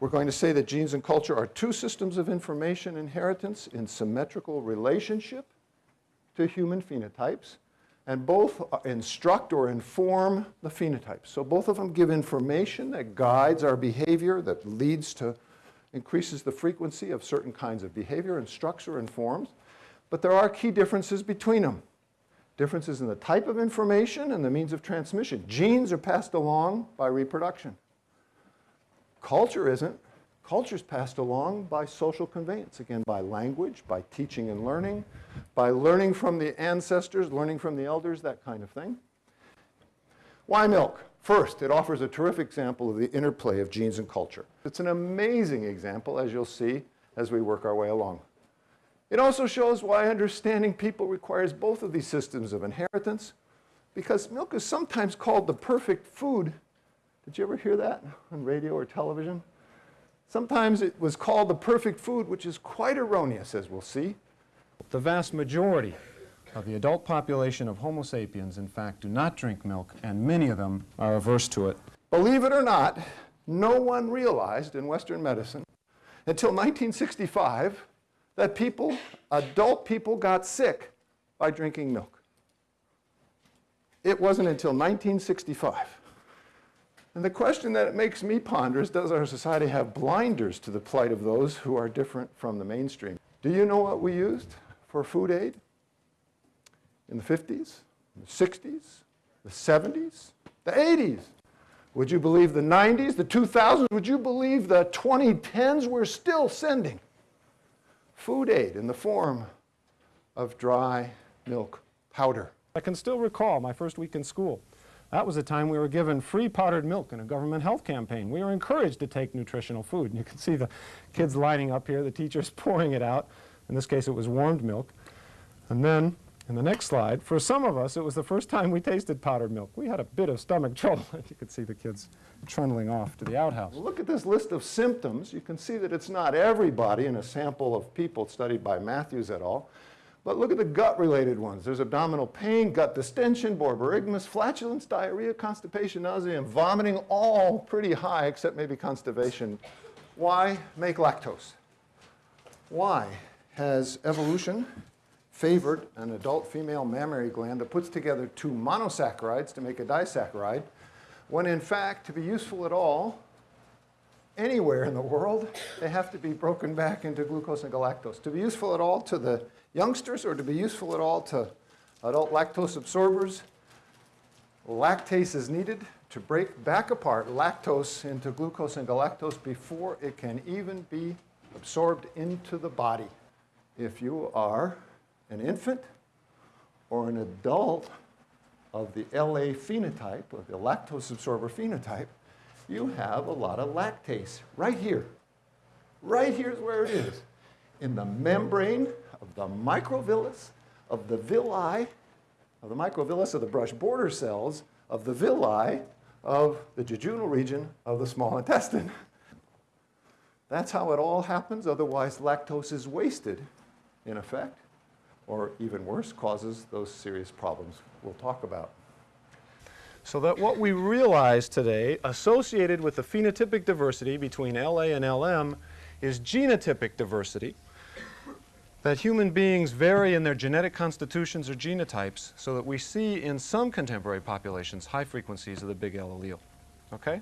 We're going to say that genes and culture are two systems of information inheritance in symmetrical relationship to human phenotypes, and both instruct or inform the phenotypes. So both of them give information that guides our behavior, that leads to, increases the frequency of certain kinds of behavior, instructs or informs. But there are key differences between them. Differences in the type of information and the means of transmission. Genes are passed along by reproduction. Culture isn't. Culture is passed along by social conveyance, again, by language, by teaching and learning, by learning from the ancestors, learning from the elders, that kind of thing. Why milk? First, it offers a terrific example of the interplay of genes and culture. It's an amazing example, as you'll see as we work our way along. It also shows why understanding people requires both of these systems of inheritance, because milk is sometimes called the perfect food. Did you ever hear that on radio or television? Sometimes it was called the perfect food, which is quite erroneous, as we'll see. The vast majority of the adult population of Homo sapiens, in fact, do not drink milk, and many of them are averse to it. Believe it or not, no one realized in Western medicine until 1965 that people, adult people, got sick by drinking milk. It wasn't until 1965. And the question that it makes me ponder is, does our society have blinders to the plight of those who are different from the mainstream? Do you know what we used for food aid in the 50s, the 60s, the 70s, the 80s? Would you believe the 90s, the 2000s? Would you believe the 2010s? We're still sending food aid in the form of dry milk powder. I can still recall my first week in school. That was a time we were given free powdered milk in a government health campaign. We were encouraged to take nutritional food. And you can see the kids lining up here, the teachers pouring it out. In this case, it was warmed milk. And then, in the next slide, for some of us, it was the first time we tasted powdered milk. We had a bit of stomach trouble. you could see the kids trundling off to the outhouse. Look at this list of symptoms. You can see that it's not everybody in a sample of people studied by Matthews et al. But look at the gut-related ones. There's abdominal pain, gut distension, borborygmus, flatulence, diarrhea, constipation, nausea, and vomiting, all pretty high except maybe constipation. Why make lactose? Why has evolution favored an adult female mammary gland that puts together two monosaccharides to make a disaccharide when in fact, to be useful at all, anywhere in the world, they have to be broken back into glucose and galactose. To be useful at all to the youngsters or to be useful at all to adult lactose absorbers, lactase is needed to break back apart lactose into glucose and galactose before it can even be absorbed into the body. If you are an infant or an adult of the LA phenotype, or the lactose absorber phenotype, you have a lot of lactase right here. Right here is where it is. In the membrane of the microvillus, of the villi, of the microvillus of the brush border cells, of the villi of the jejunal region of the small intestine. That's how it all happens, otherwise lactose is wasted, in effect or even worse, causes those serious problems we'll talk about. So that what we realize today, associated with the phenotypic diversity between LA and LM, is genotypic diversity, that human beings vary in their genetic constitutions or genotypes so that we see in some contemporary populations high frequencies of the big L allele. Okay?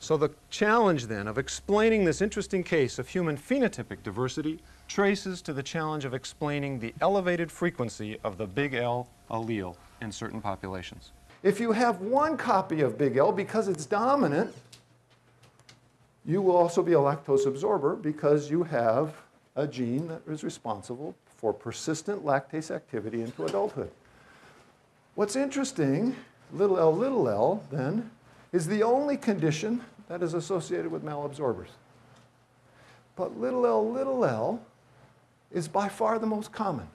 So the challenge then of explaining this interesting case of human phenotypic diversity traces to the challenge of explaining the elevated frequency of the big L allele in certain populations. If you have one copy of big L because it's dominant, you will also be a lactose absorber because you have a gene that is responsible for persistent lactase activity into adulthood. What's interesting, little l little l, then, is the only condition that is associated with malabsorbers. But little l little l is by far the most common.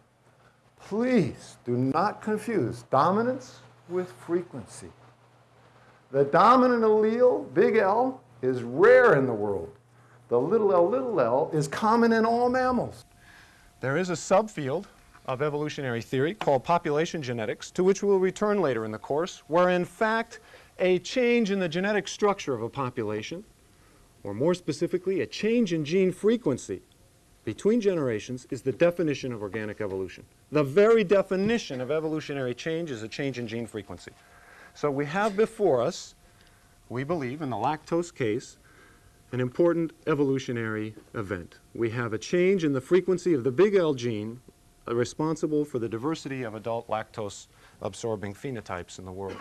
Please do not confuse dominance with frequency. The dominant allele, big L, is rare in the world. The little l, little l is common in all mammals. There is a subfield of evolutionary theory called population genetics, to which we'll return later in the course, where in fact a change in the genetic structure of a population or more specifically, a change in gene frequency between generations is the definition of organic evolution. The very definition of evolutionary change is a change in gene frequency. So we have before us, we believe, in the lactose case, an important evolutionary event. We have a change in the frequency of the big L gene uh, responsible for the diversity of adult lactose absorbing phenotypes in the world.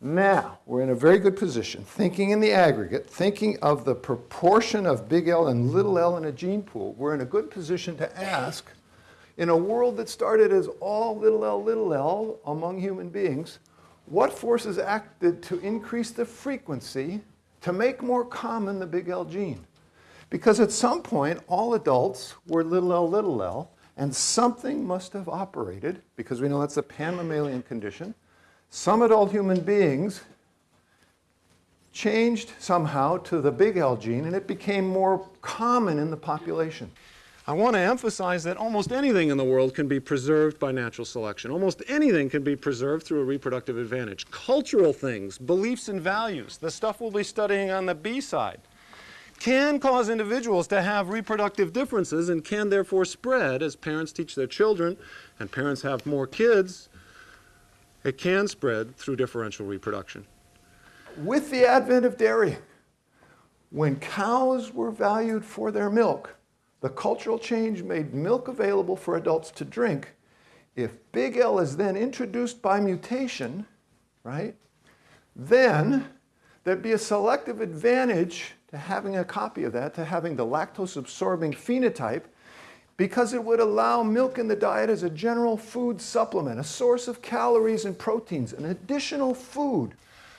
Now, we're in a very good position, thinking in the aggregate, thinking of the proportion of big L and little l in a gene pool, we're in a good position to ask, in a world that started as all little l, little l among human beings, what forces acted to increase the frequency to make more common the big L gene? Because at some point, all adults were little l, little l, and something must have operated, because we know that's a pan-mammalian condition, some adult human beings changed somehow to the big L gene and it became more common in the population. I want to emphasize that almost anything in the world can be preserved by natural selection. Almost anything can be preserved through a reproductive advantage. Cultural things, beliefs and values, the stuff we'll be studying on the B side, can cause individuals to have reproductive differences and can therefore spread as parents teach their children and parents have more kids. It can spread through differential reproduction. With the advent of dairy, when cows were valued for their milk, the cultural change made milk available for adults to drink. If big L is then introduced by mutation, right, then there'd be a selective advantage to having a copy of that, to having the lactose absorbing phenotype, because it would allow milk in the diet as a general food supplement, a source of calories and proteins, an additional food.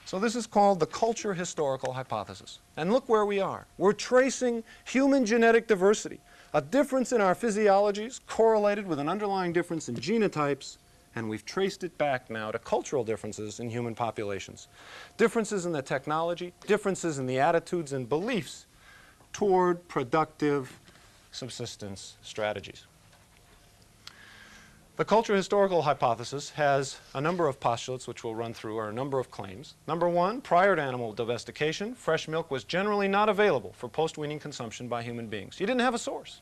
So this is called the culture historical hypothesis. And look where we are. We're tracing human genetic diversity, a difference in our physiologies correlated with an underlying difference in genotypes, and we've traced it back now to cultural differences in human populations. Differences in the technology, differences in the attitudes and beliefs toward productive subsistence strategies. The cultural historical hypothesis has a number of postulates which we'll run through, or a number of claims. Number one, prior to animal domestication, fresh milk was generally not available for post-weaning consumption by human beings. You didn't have a source.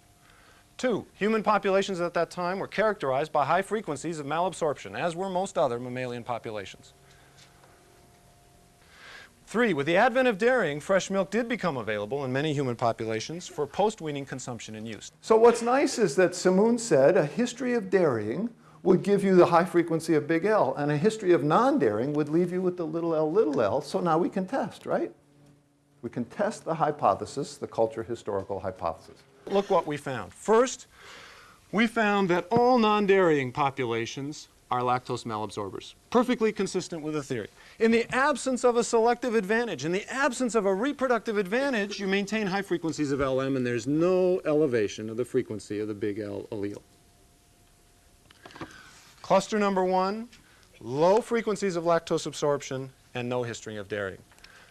Two, human populations at that time were characterized by high frequencies of malabsorption, as were most other mammalian populations. Three, with the advent of dairying, fresh milk did become available in many human populations for post-weaning consumption and use. So what's nice is that Simoons said a history of dairying would give you the high frequency of big L, and a history of non-dairying would leave you with the little l, little l, so now we can test, right? We can test the hypothesis, the culture historical hypothesis. Look what we found. First, we found that all non-dairying populations are lactose malabsorbers, perfectly consistent with the theory. In the absence of a selective advantage, in the absence of a reproductive advantage, you maintain high frequencies of LM and there's no elevation of the frequency of the big L allele. Cluster number one, low frequencies of lactose absorption and no history of dairying.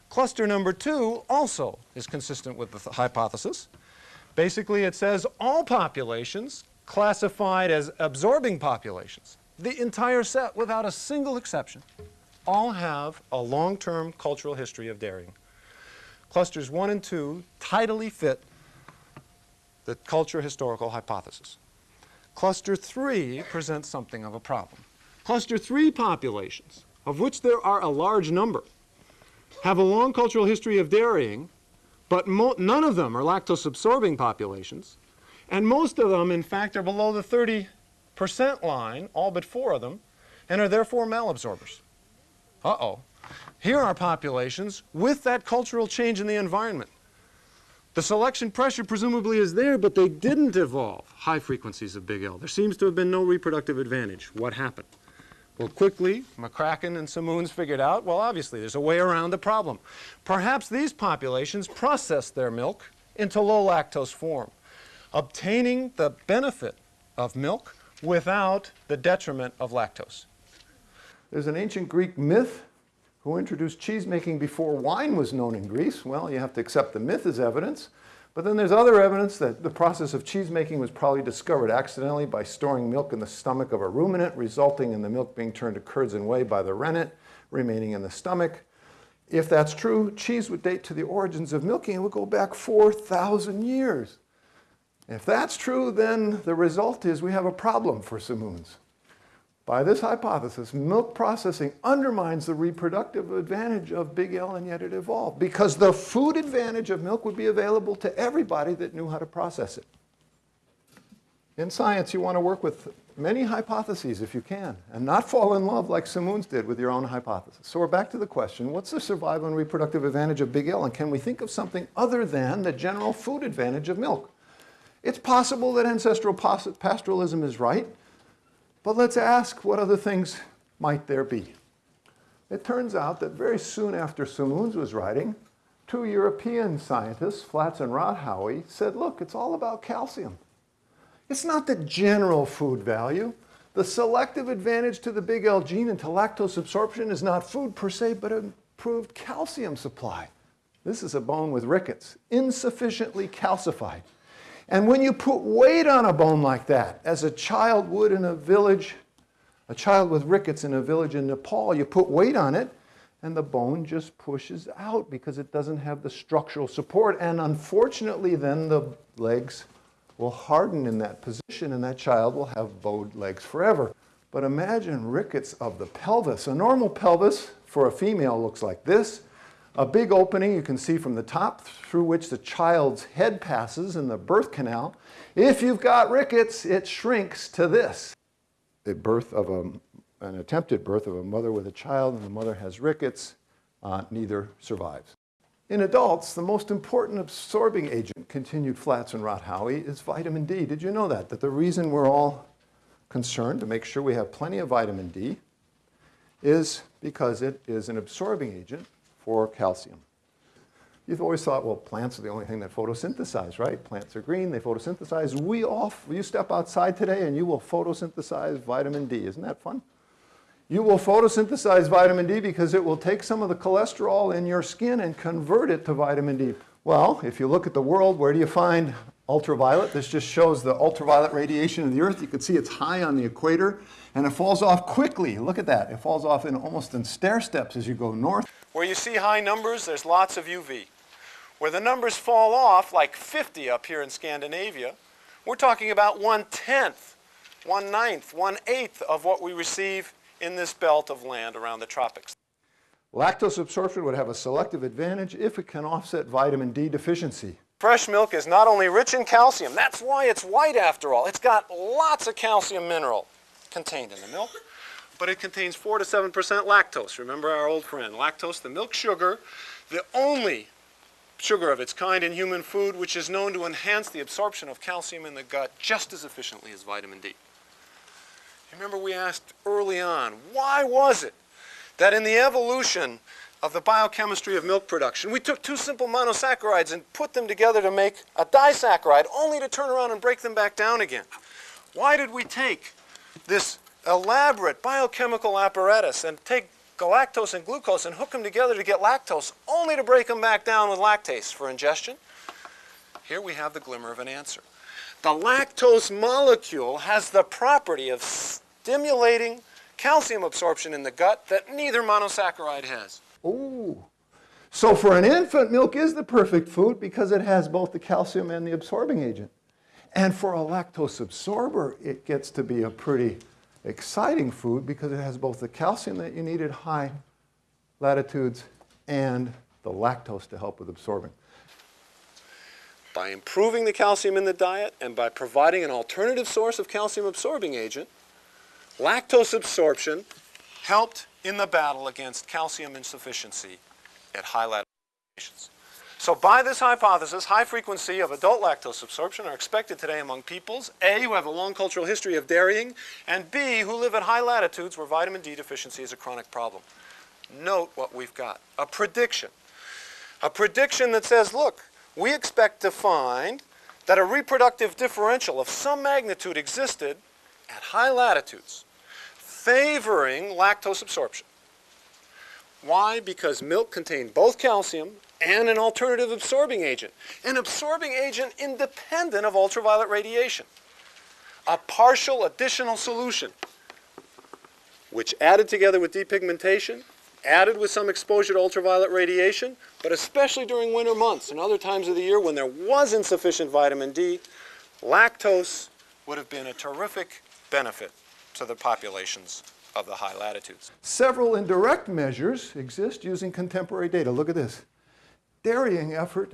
Cluster number two also is consistent with the th hypothesis. Basically, it says all populations classified as absorbing populations the entire set, without a single exception, all have a long-term cultural history of dairying. Clusters 1 and 2 tidily fit the culture historical hypothesis. Cluster 3 presents something of a problem. Cluster 3 populations, of which there are a large number, have a long cultural history of dairying, but none of them are lactose-absorbing populations, and most of them, in fact, are below the 30 percent line, all but four of them, and are therefore malabsorbers. Uh-oh. Here are populations with that cultural change in the environment. The selection pressure presumably is there, but they didn't evolve high frequencies of big L. There seems to have been no reproductive advantage. What happened? Well, quickly, McCracken and Simoons figured out, well, obviously, there's a way around the problem. Perhaps these populations process their milk into low lactose form, obtaining the benefit of milk without the detriment of lactose. There's an ancient Greek myth who introduced cheese making before wine was known in Greece. Well, you have to accept the myth as evidence. But then there's other evidence that the process of cheese making was probably discovered accidentally by storing milk in the stomach of a ruminant, resulting in the milk being turned to curds and whey by the rennet, remaining in the stomach. If that's true, cheese would date to the origins of milking and would go back 4,000 years. If that's true, then the result is we have a problem for Simoons. By this hypothesis, milk processing undermines the reproductive advantage of Big L and yet it evolved because the food advantage of milk would be available to everybody that knew how to process it. In science, you want to work with many hypotheses if you can and not fall in love like Simoons did with your own hypothesis. So we're back to the question, what's the survival and reproductive advantage of Big L and can we think of something other than the general food advantage of milk? It's possible that ancestral pastoralism is right, but let's ask what other things might there be. It turns out that very soon after Simoons was writing, two European scientists, Flatz and Rotthauwe, said, look, it's all about calcium. It's not the general food value. The selective advantage to the big L gene and to lactose absorption is not food per se, but improved calcium supply. This is a bone with rickets, insufficiently calcified. And when you put weight on a bone like that, as a child would in a village, a child with rickets in a village in Nepal, you put weight on it, and the bone just pushes out because it doesn't have the structural support. And unfortunately, then the legs will harden in that position, and that child will have bowed legs forever. But imagine rickets of the pelvis. A normal pelvis for a female looks like this a big opening you can see from the top through which the child's head passes in the birth canal. If you've got rickets, it shrinks to this. The birth of a, an attempted birth of a mother with a child and the mother has rickets, uh, neither survives. In adults, the most important absorbing agent, continued Flatz and Rotthauwe, is vitamin D. Did you know that? That the reason we're all concerned to make sure we have plenty of vitamin D is because it is an absorbing agent for calcium. You've always thought, well, plants are the only thing that photosynthesize, right? Plants are green, they photosynthesize. We all, you step outside today and you will photosynthesize vitamin D. Isn't that fun? You will photosynthesize vitamin D because it will take some of the cholesterol in your skin and convert it to vitamin D. Well, if you look at the world, where do you find ultraviolet? This just shows the ultraviolet radiation of the Earth. You can see it's high on the equator, and it falls off quickly. Look at that. It falls off in almost in stair steps as you go north. Where you see high numbers, there's lots of UV. Where the numbers fall off, like 50 up here in Scandinavia, we're talking about one-tenth, one-ninth, one-eighth of what we receive in this belt of land around the tropics. Lactose absorption would have a selective advantage if it can offset vitamin D deficiency. Fresh milk is not only rich in calcium, that's why it's white after all. It's got lots of calcium mineral contained in the milk but it contains 4 to 7% lactose. Remember our old friend, lactose, the milk sugar, the only sugar of its kind in human food which is known to enhance the absorption of calcium in the gut just as efficiently as vitamin D. Remember we asked early on, why was it that in the evolution of the biochemistry of milk production, we took two simple monosaccharides and put them together to make a disaccharide, only to turn around and break them back down again. Why did we take this elaborate biochemical apparatus and take galactose and glucose and hook them together to get lactose, only to break them back down with lactase for ingestion? Here we have the glimmer of an answer. The lactose molecule has the property of stimulating calcium absorption in the gut that neither monosaccharide has. Ooh. So for an infant, milk is the perfect food because it has both the calcium and the absorbing agent. And for a lactose absorber, it gets to be a pretty exciting food because it has both the calcium that you need at high latitudes and the lactose to help with absorbing. By improving the calcium in the diet and by providing an alternative source of calcium absorbing agent, lactose absorption helped in the battle against calcium insufficiency at high latitudes. So by this hypothesis, high frequency of adult lactose absorption are expected today among peoples, A, who have a long cultural history of dairying, and B, who live at high latitudes where vitamin D deficiency is a chronic problem. Note what we've got, a prediction. A prediction that says, look, we expect to find that a reproductive differential of some magnitude existed at high latitudes, favoring lactose absorption. Why? Because milk contained both calcium and an alternative absorbing agent. An absorbing agent independent of ultraviolet radiation. A partial additional solution which added together with depigmentation added with some exposure to ultraviolet radiation, but especially during winter months and other times of the year when there was insufficient vitamin D, lactose would have been a terrific benefit to the populations of the high latitudes. Several indirect measures exist using contemporary data. Look at this. Dairying effort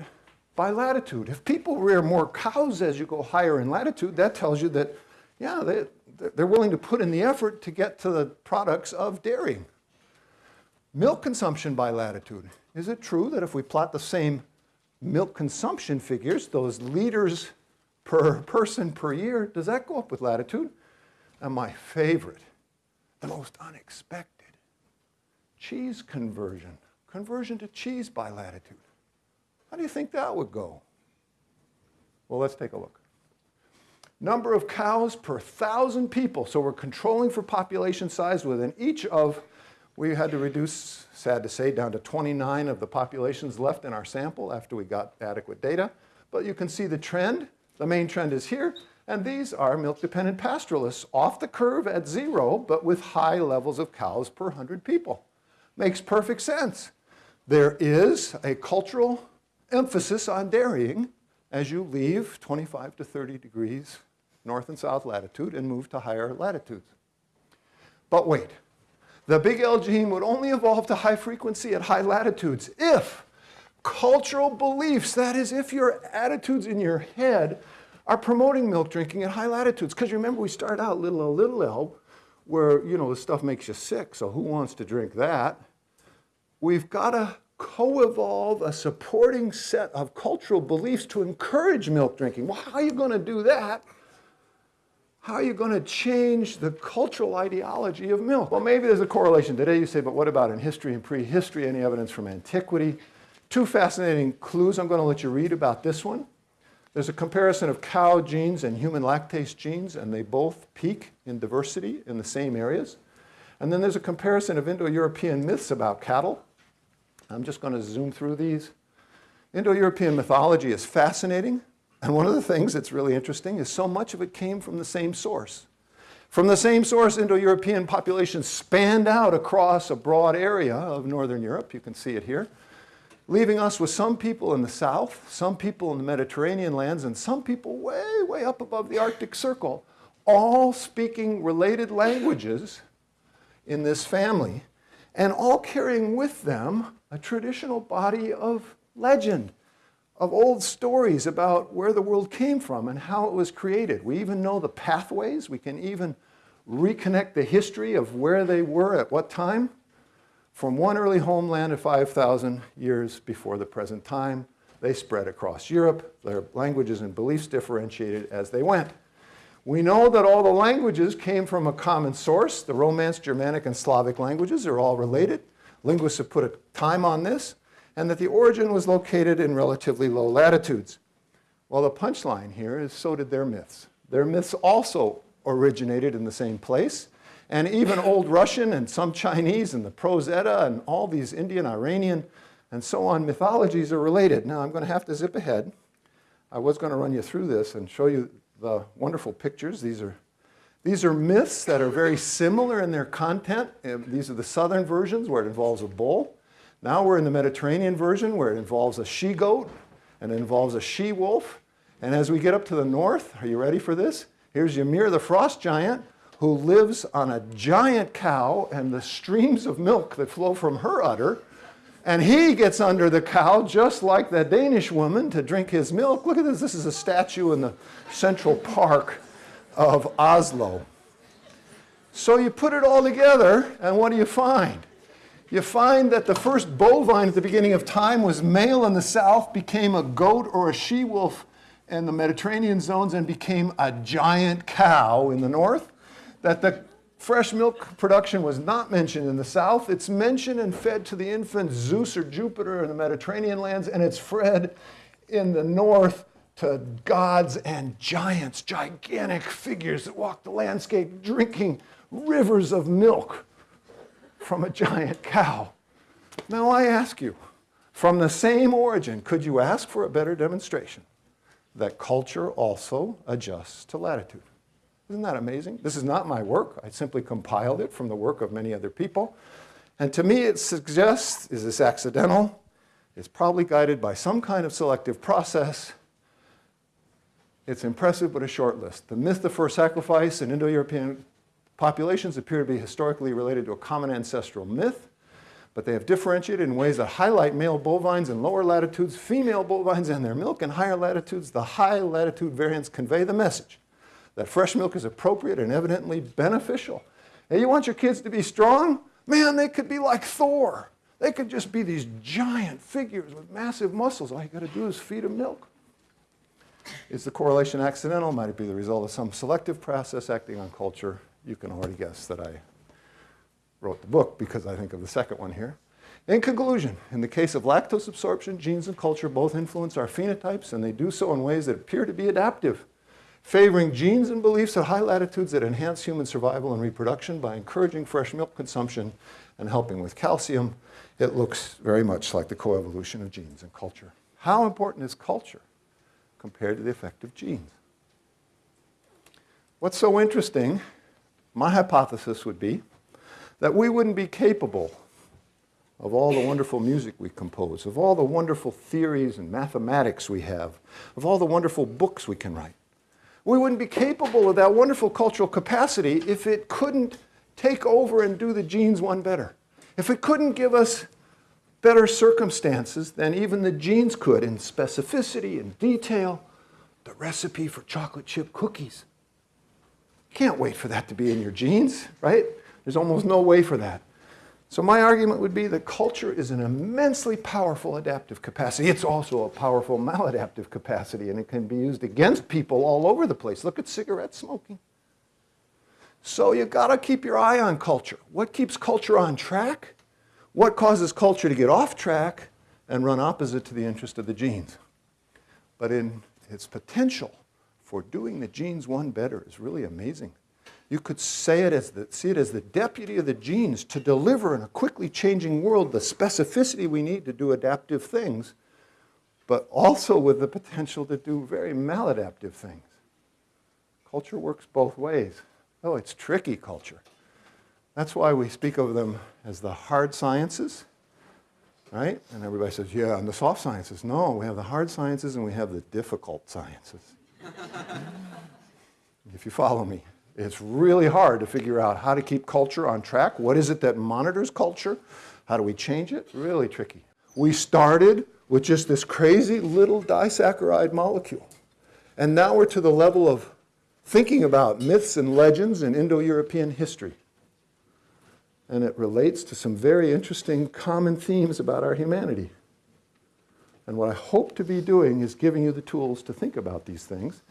by latitude. If people rear more cows as you go higher in latitude, that tells you that, yeah, they, they're willing to put in the effort to get to the products of dairying. Milk consumption by latitude. Is it true that if we plot the same milk consumption figures, those liters per person per year, does that go up with latitude? And my favorite, the most unexpected, cheese conversion. Conversion to cheese by latitude. How do you think that would go? Well, let's take a look. Number of cows per thousand people. So we're controlling for population size within each of, we had to reduce, sad to say, down to 29 of the populations left in our sample after we got adequate data. But you can see the trend. The main trend is here. And these are milk-dependent pastoralists off the curve at zero, but with high levels of cows per 100 people. Makes perfect sense. There is a cultural emphasis on dairying as you leave 25 to 30 degrees north and south latitude and move to higher latitudes. But wait, the big L gene would only evolve to high frequency at high latitudes if cultural beliefs, that is, if your attitudes in your head are promoting milk drinking at high latitudes. Because remember, we start out little L, little L, where, you know, the stuff makes you sick, so who wants to drink that? We've got to co-evolve a supporting set of cultural beliefs to encourage milk drinking. Well, how are you going to do that? How are you going to change the cultural ideology of milk? Well, maybe there's a correlation. Today you say, but what about in history and prehistory? Any evidence from antiquity? Two fascinating clues I'm going to let you read about this one. There's a comparison of cow genes and human lactase genes, and they both peak in diversity in the same areas. And then there's a comparison of Indo-European myths about cattle I'm just going to zoom through these. Indo-European mythology is fascinating, and one of the things that's really interesting is so much of it came from the same source. From the same source, Indo-European populations spanned out across a broad area of Northern Europe, you can see it here, leaving us with some people in the south, some people in the Mediterranean lands, and some people way, way up above the Arctic Circle, all speaking related languages in this family, and all carrying with them a traditional body of legend, of old stories about where the world came from and how it was created. We even know the pathways. We can even reconnect the history of where they were at what time from one early homeland of 5,000 years before the present time. They spread across Europe. Their languages and beliefs differentiated as they went. We know that all the languages came from a common source. The Romance, Germanic, and Slavic languages are all related. Linguists have put a time on this, and that the origin was located in relatively low latitudes. Well, the punchline here is so did their myths. Their myths also originated in the same place, and even Old Russian and some Chinese and the Prose Edda and all these Indian, Iranian, and so on mythologies are related. Now, I'm going to have to zip ahead. I was going to run you through this and show you the wonderful pictures. These are these are myths that are very similar in their content. Uh, these are the southern versions where it involves a bull. Now we're in the Mediterranean version where it involves a she-goat and it involves a she-wolf. And as we get up to the north, are you ready for this? Here's Ymir the frost giant who lives on a giant cow and the streams of milk that flow from her udder. And he gets under the cow just like the Danish woman to drink his milk. Look at this. This is a statue in the Central Park of Oslo. So you put it all together, and what do you find? You find that the first bovine at the beginning of time was male in the south, became a goat or a she-wolf in the Mediterranean zones, and became a giant cow in the north. That the fresh milk production was not mentioned in the south. It's mentioned and fed to the infant Zeus or Jupiter in the Mediterranean lands, and it's fed in the north to gods and giants, gigantic figures that walk the landscape drinking rivers of milk from a giant cow. Now I ask you, from the same origin, could you ask for a better demonstration that culture also adjusts to latitude? Isn't that amazing? This is not my work. I simply compiled it from the work of many other people. And to me, it suggests, is this accidental? It's probably guided by some kind of selective process. It's impressive, but a short list. The myth of first sacrifice in Indo-European populations appear to be historically related to a common ancestral myth, but they have differentiated in ways that highlight male bovines in lower latitudes, female bovines and their milk in higher latitudes. The high latitude variants convey the message that fresh milk is appropriate and evidently beneficial. And you want your kids to be strong? Man, they could be like Thor. They could just be these giant figures with massive muscles. All you got to do is feed them milk. Is the correlation accidental? Might it be the result of some selective process acting on culture? You can already guess that I wrote the book because I think of the second one here. In conclusion, in the case of lactose absorption, genes and culture both influence our phenotypes, and they do so in ways that appear to be adaptive, favoring genes and beliefs at high latitudes that enhance human survival and reproduction by encouraging fresh milk consumption and helping with calcium. It looks very much like the coevolution of genes and culture. How important is culture compared to the effect of genes? What's so interesting, my hypothesis would be that we wouldn't be capable of all the wonderful music we compose, of all the wonderful theories and mathematics we have, of all the wonderful books we can write. We wouldn't be capable of that wonderful cultural capacity if it couldn't take over and do the genes one better. If it couldn't give us better circumstances than even the genes could in specificity and detail, the recipe for chocolate chip cookies. Can't wait for that to be in your genes, right? There's almost no way for that. So my argument would be that culture is an immensely powerful adaptive capacity. It's also a powerful maladaptive capacity, and it can be used against people all over the place. Look at cigarette smoking. So you've got to keep your eye on culture. What keeps culture on track? What causes culture to get off track and run opposite to the interest of the genes? But in its potential for doing the genes one better is really amazing. You could say it as the, see it as the deputy of the genes to deliver in a quickly changing world the specificity we need to do adaptive things, but also with the potential to do very maladaptive things. Culture works both ways. Oh, it's tricky culture. That's why we speak of them as the hard sciences, right? And everybody says, yeah, and the soft sciences. No, we have the hard sciences and we have the difficult sciences. if you follow me. It's really hard to figure out how to keep culture on track. What is it that monitors culture? How do we change it? Really tricky. We started with just this crazy little disaccharide molecule. And now we're to the level of thinking about myths and legends in Indo-European history. And it relates to some very interesting common themes about our humanity. And what I hope to be doing is giving you the tools to think about these things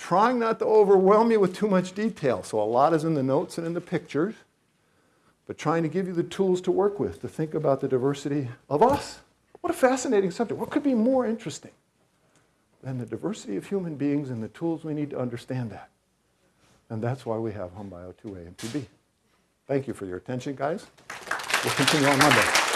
trying not to overwhelm you with too much detail. So a lot is in the notes and in the pictures, but trying to give you the tools to work with, to think about the diversity of us. What a fascinating subject. What could be more interesting than the diversity of human beings and the tools we need to understand that? And that's why we have HumBio 2A and 2B. Thank you for your attention, guys. We'll continue on Monday.